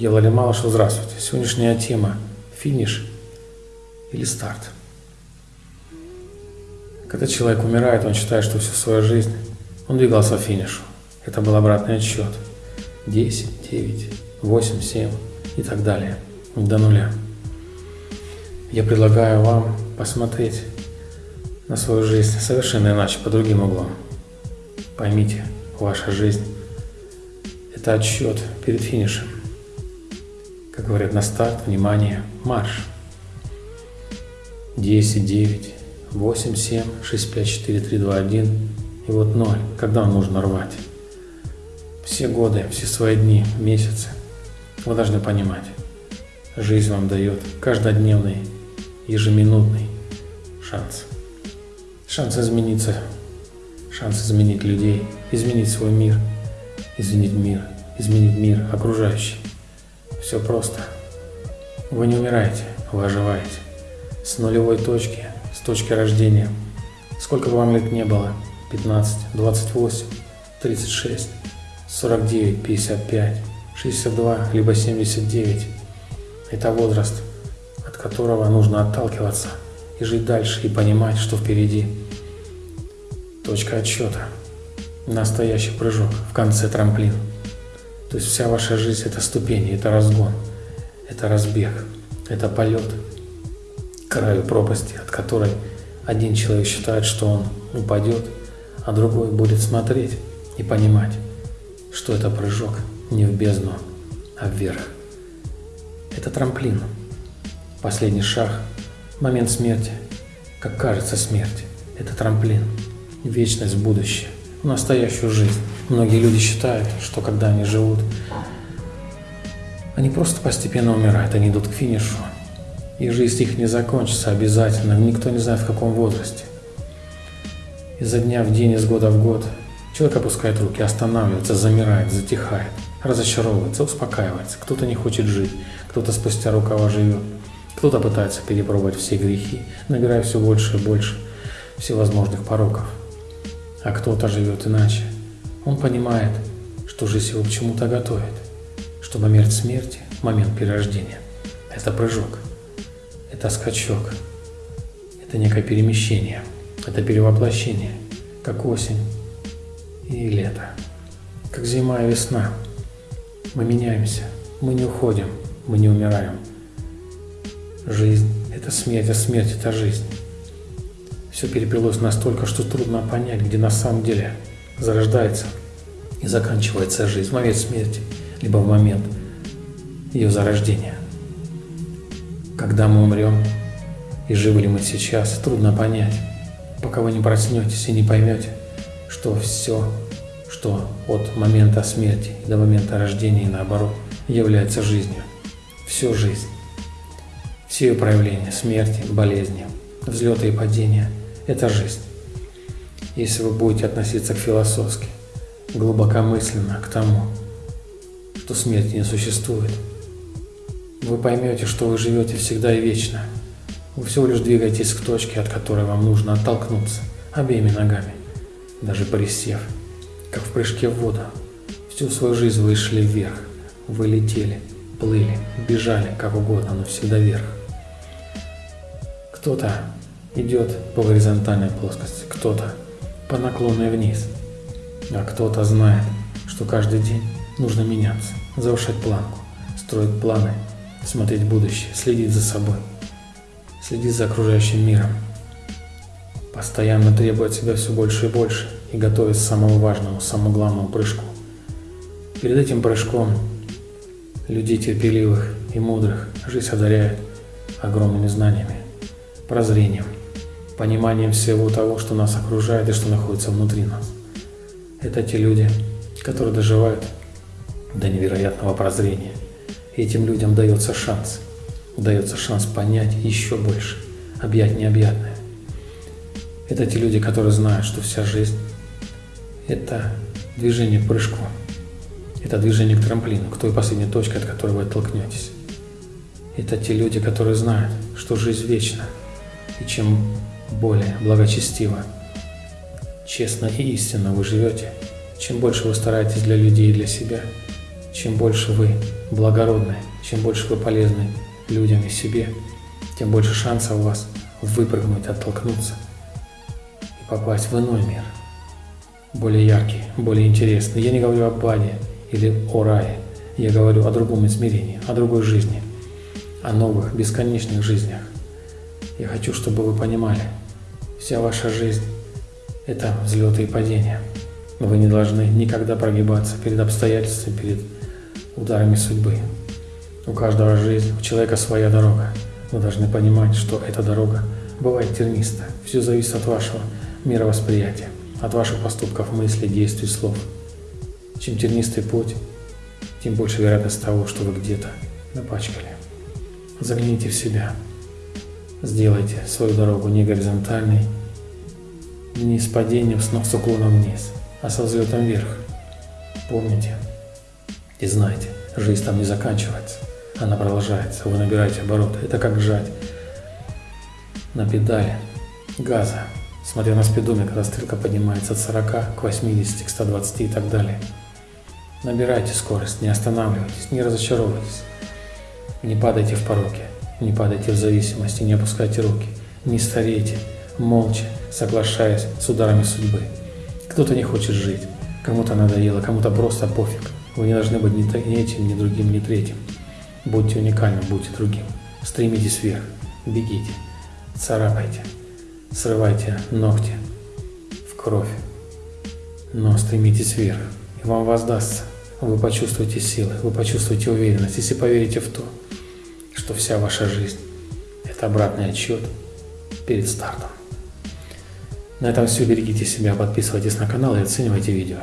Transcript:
Я Владимир Малышев, здравствуйте. Сегодняшняя тема – финиш или старт. Когда человек умирает, он считает, что всю свою жизнь он двигался к финишу. Это был обратный отсчет. 10, 9, 8, 7 и так далее. До нуля. Я предлагаю вам посмотреть на свою жизнь совершенно иначе, по другим углом. Поймите, ваша жизнь – это отсчет перед финишем. Как говорят на старт, внимание, марш. 10, 9, 8, 7, 6, 5, 4, 3, 2, 1 и вот 0, когда нужно рвать. Все годы, все свои дни, месяцы вы должны понимать, жизнь вам дает каждодневный, ежеминутный шанс. Шанс измениться, шанс изменить людей, изменить свой мир, изменить мир, изменить мир окружающий. Все просто. Вы не умираете, вы оживаете. С нулевой точки, с точки рождения. Сколько бы вам лет не было, 15, 28, 36, 49, 55, 62, либо 79. Это возраст, от которого нужно отталкиваться и жить дальше, и понимать, что впереди. Точка отсчета. Настоящий прыжок, в конце трамплин. То есть вся ваша жизнь – это ступени, это разгон, это разбег, это полет к краю пропасти, от которой один человек считает, что он упадет, а другой будет смотреть и понимать, что это прыжок не в бездну, а вверх. Это трамплин, последний шаг, момент смерти, как кажется смерть. Это трамплин, вечность в будущее, настоящую жизнь. Многие люди считают, что когда они живут, они просто постепенно умирают, они идут к финишу. И жизнь их не закончится обязательно, никто не знает в каком возрасте. Изо дня в день, из года в год человек опускает руки, останавливается, замирает, затихает, разочаровывается, успокаивается. Кто-то не хочет жить, кто-то спустя рукава живет, кто-то пытается перепробовать все грехи, набирая все больше и больше всевозможных пороков. А кто-то живет иначе. Он понимает, что жизнь его к чему-то готовит, что момент смерти, момент перерождения – это прыжок, это скачок, это некое перемещение – это перевоплощение, как осень и лето, как зима и весна. Мы меняемся, мы не уходим, мы не умираем. Жизнь – это смерть, а смерть – это жизнь. Все переплелось настолько, что трудно понять, где на самом деле зарождается и заканчивается жизнь в момент смерти, либо в момент ее зарождения. Когда мы умрем и живы ли мы сейчас, трудно понять пока вы не проснетесь и не поймете, что все, что от момента смерти до момента рождения и наоборот, является жизнью. Всю жизнь. Все ее проявления, смерти, болезни, взлеты и падения – это жизнь. Если вы будете относиться к философски, глубокомысленно к тому, что смерти не существует, вы поймете, что вы живете всегда и вечно – вы всего лишь двигаетесь к точке, от которой вам нужно оттолкнуться обеими ногами, даже присев, как в прыжке в воду. Всю свою жизнь вы шли вверх, вы летели, плыли, бежали, как угодно, но всегда вверх. Кто-то идет по горизонтальной плоскости, кто-то по наклонной вниз, а кто-то знает, что каждый день нужно меняться, завышать планку, строить планы, смотреть будущее, следить за собой – следить за окружающим миром, постоянно требует себя все больше и больше и готовить к самому важному, самому главному прыжку. Перед этим прыжком людей терпеливых и мудрых жизнь одаряет огромными знаниями, прозрением, пониманием всего того, что нас окружает и что находится внутри нас. Это те люди, которые доживают до невероятного прозрения. Этим людям дается шанс – дается шанс понять еще больше, объять необъятное. Это те люди, которые знают, что вся жизнь – это движение к прыжку, это движение к трамплину, к той последней точке, от которой вы оттолкнетесь. Это те люди, которые знают, что жизнь вечна, и чем более благочестиво, честно и истинно вы живете, чем больше вы стараетесь для людей и для себя, Чем больше вы благородны, чем больше вы полезны людям и себе, тем больше шансов у вас выпрыгнуть, оттолкнуться и попасть в иной мир. Более яркий, более интересный. Я не говорю об аде или о рае. Я говорю о другом измерении, о другой жизни, о новых, бесконечных жизнях. Я хочу, чтобы вы понимали, вся ваша жизнь – это взлеты и падения. Вы не должны никогда прогибаться перед обстоятельствами, перед ударами судьбы. У каждого жизнь, у человека своя дорога. Вы должны понимать, что эта дорога бывает терниста. Все зависит от вашего мировосприятия, от ваших поступков, мыслей, действий, слов. Чем тернистый путь, тем больше вероятность того, что вы где-то напачкали. Загляните в себя. Сделайте свою дорогу не горизонтальной, не с падением, но с уклоном вниз, а со взлетом вверх. Помните и знайте, жизнь там не заканчивается, она продолжается, вы набираете обороты. Это как жать на педали газа, смотря на спидометр, когда стрелка поднимается от 40 к 80, к 120 и так далее. Набирайте скорость, не останавливайтесь, не разочаровывайтесь. Не падайте в пороки, не падайте в зависимости, не опускайте руки, не старейте, молча, соглашаясь с ударами судьбы. Кто-то не хочет жить, кому-то надоело, кому-то просто пофиг. Вы не должны быть ни этим, ни другим, ни третьим. Будьте уникальным, будьте другим. Стремитесь вверх, бегите, царапайте, срывайте ногти в кровь. Но стремитесь вверх, и вам воздастся. Вы почувствуете силы, вы почувствуете уверенность, если поверите в то, что вся ваша жизнь – это обратный отчет перед стартом. На этом все. Берегите себя, подписывайтесь на канал и оценивайте видео.